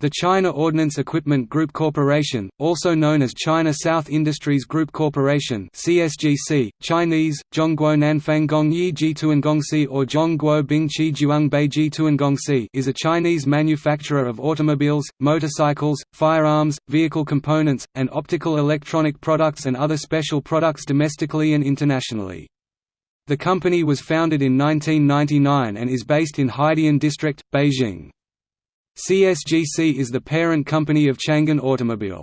The China Ordnance Equipment Group Corporation, also known as China South Industries Group Corporation (CSGC), Chinese Zhongguo Nanfang Gongyi Jituangongsi or Zhongguo Bingqi Juangbei Jituangongsi, is a Chinese manufacturer of automobiles, motorcycles, firearms, vehicle components, and optical electronic products and other special products domestically and internationally. The company was founded in 1999 and is based in Haidian District, Beijing. CSGC is the parent company of Changan Automobile.